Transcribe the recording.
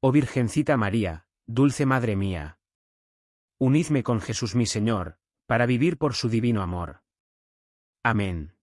Oh Virgencita María, dulce Madre mía. Unidme con Jesús mi Señor, para vivir por su divino amor. Amén.